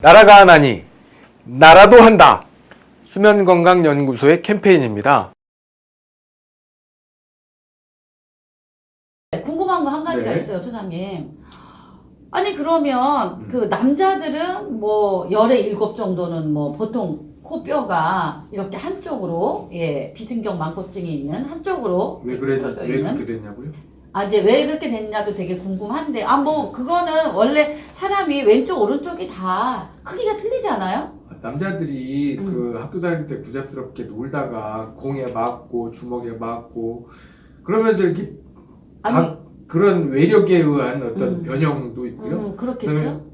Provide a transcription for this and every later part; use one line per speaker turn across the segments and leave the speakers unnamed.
나라가 하나니 나라도 한다. 수면건강연구소의 캠페인입니다.
네, 궁금한 거 한 가지가
네.
있어요, 소장님. 아니 그러면
음.
그 남자들은 뭐 열의 일곱 정도는 뭐 보통 코뼈가 이렇게 한쪽으로 예 비승경 망고증이 있는 한쪽으로
왜 그래 왜
있는
그렇게 됐냐고요?
아 이제 왜 그렇게 됐냐도 되게 궁금한데 아 뭐 그거는 원래 사람이 왼쪽 오른쪽이 다 크기가 틀리지 않아요?
남자들이
음.
그 학교 다닐 때 부잡스럽게 놀다가 공에 맞고 주먹에 맞고 그러면서 이렇게 각 그런 외력에 의한 어떤
음.
변형도 있고요.
음, 그렇겠죠.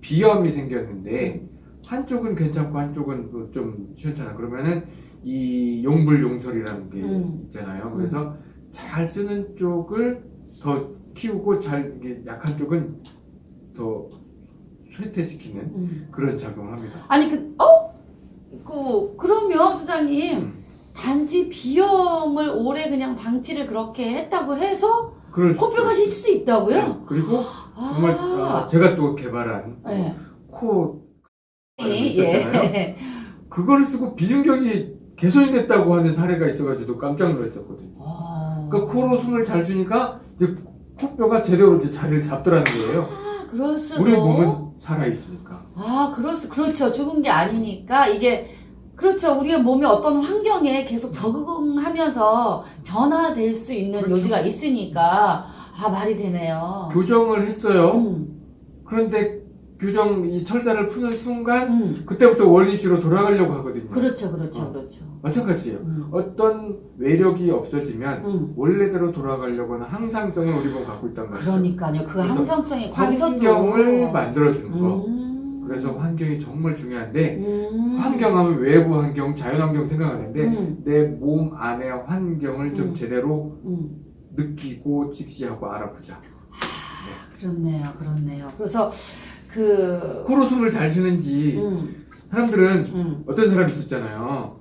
비염이 생겼는데 한쪽은 괜찮고 한쪽은 그좀 시원찮아. 그러면은 이 용불용설이라는 게
음.
있잖아요. 그래서 잘 쓰는 쪽을 더 키우고 잘 약한 쪽은 더 쇠퇴시키는
음.
그런 작용을 합니다.
아니 그 어? 그 그러면 소장님
음.
단지 비염을 오래 그냥 방치를 그렇게 했다고 해서 코뼈가. 힐 수 있다고요?
네. 그리고 정말 아,
아,
제가 또 개발한
네.
코
예.
있었잖아요. 그걸 쓰고 비중격이 개선이 됐다고 하는 사례가 있어가지고 깜짝 놀랐었거든요.
아,
그 코로 숨을 잘 쉬니까 이제 코뼈가 제대로 이제 자리를 잡더라는 거예요.
아, 그럴 수도.
우리 몸은 살아 있으니까.
아, 그럴 수, 그렇죠. 죽은 게 아니니까 이게 그렇죠. 우리의 몸이 어떤 환경에 계속 적응하면서 변화될 수 있는
그렇죠.
요지가 있으니까 아 말이 되네요.
교정을 했어요.
음,
그런데 교정 이 철사를 푸는 순간
음.
그때부터 원리치로 돌아가려고 하거든요.
그렇죠, 그렇죠,
어.
그렇죠.
마찬가지예요.
음,
어떤 외력이 없어지면
음.
원래대로 돌아가려고 하는 항상성을 우리 몸 갖고 있단 말이죠.
그러니까요. 그 항상성이
환경을 만들어주는 거.
음.
그래서 환경이 정말 중요한데
음.
환경하면 외부 환경, 자연 환경 생각하는데
음.
내몸 안의 환경을 좀
음.
제대로
음.
느끼고 직시하고 알아보자.
그렇네요, 그렇네요. 그래서 그
코로 숨을 잘 쉬는지
음,
사람들은
음.
어떤 사람이 있었잖아요.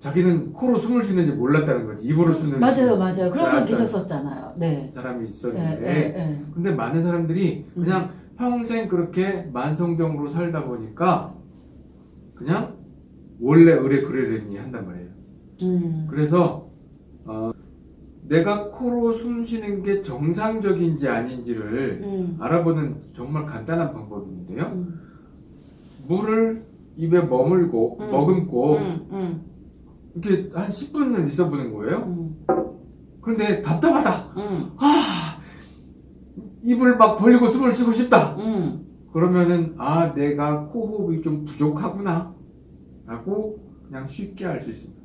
자기는 코로 숨을 쉬는지 몰랐다는 거지. 입으로 쓰는
맞아요, 맞아요. 그런 분 계셨었잖아요. 네.
사람이
예,
있었는데
예, 예.
근데 많은 사람들이
음.
그냥 평생 그렇게 만성병으로 살다 보니까 그냥 원래 의뢰 그러려니 한단 말이에요.
음.
그래서 어, 내가 코로 숨 쉬는 게 정상적인지 아닌지를
음.
알아보는 정말 간단한 방법이 있는데요.
음.
물을 입에 머물고
음.
머금고
음, 음,
이렇게 한 10분을 있어 보는 거예요.
음,
그런데 답답하다.
음,
아, 입을 막 벌리고 숨을 쉬고 싶다.
음.
그러면은 아 내가 코호흡이 좀 부족하구나 라고 그냥 쉽게 알 수 있습니다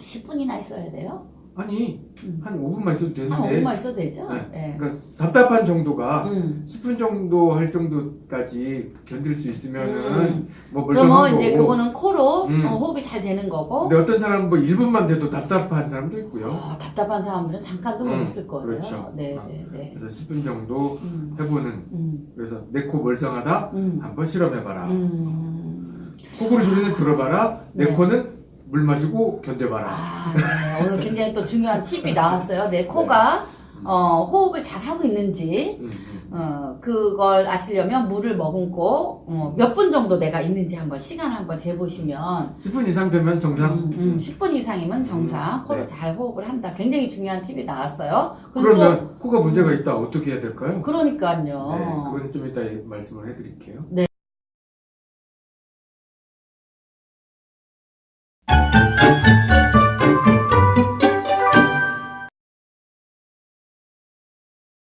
10분이나 있어야 돼요?
아니
음.
한 5분만 있어도
한
되는데
5분만 있어도 되죠?
네.
예.
그러니까 답답한 정도가
음.
10분 정도 할 정도까지 견딜 수 있으면은
음.
뭐
그러면 이제
거고
그거는 코로
음.
어, 호흡이 잘 되는 거고
근데 어떤 사람은 뭐 1분만 돼도 답답한 사람도 있고요
아, 답답한 사람들은 잠깐도 못
음,
있을 거예요.
그렇죠.
네,
아.
네, 네.
그래서 10분 정도
음,
해보는
음,
그래서 내 코 멀쩡하다
음,
한번 실험해봐라
음.
코골이 소리는 들어봐라 내
네.
코는 물 마시고 견뎌봐라
아, 네. 오늘 굉장히 또 중요한 팁이 나왔어요. 내 코가 어, 호흡을 잘 하고 있는지
음, 음.
어, 그걸 아시려면 물을 머금고 어, 몇 분 정도 내가 있는지 한번 시간 한번 재보시면
10분 이상 되면 정상
음, 음, 10분 이상이면 정상
음,
코를
네.
잘 호흡을 한다. 굉장히 중요한 팁이 나왔어요. 그리고 또
그러면 코가 문제가 있다 어떻게 해야 될까요?
그러니까요.
네, 그건 좀 이따 말씀을 해드릴게요.
네. Thank you.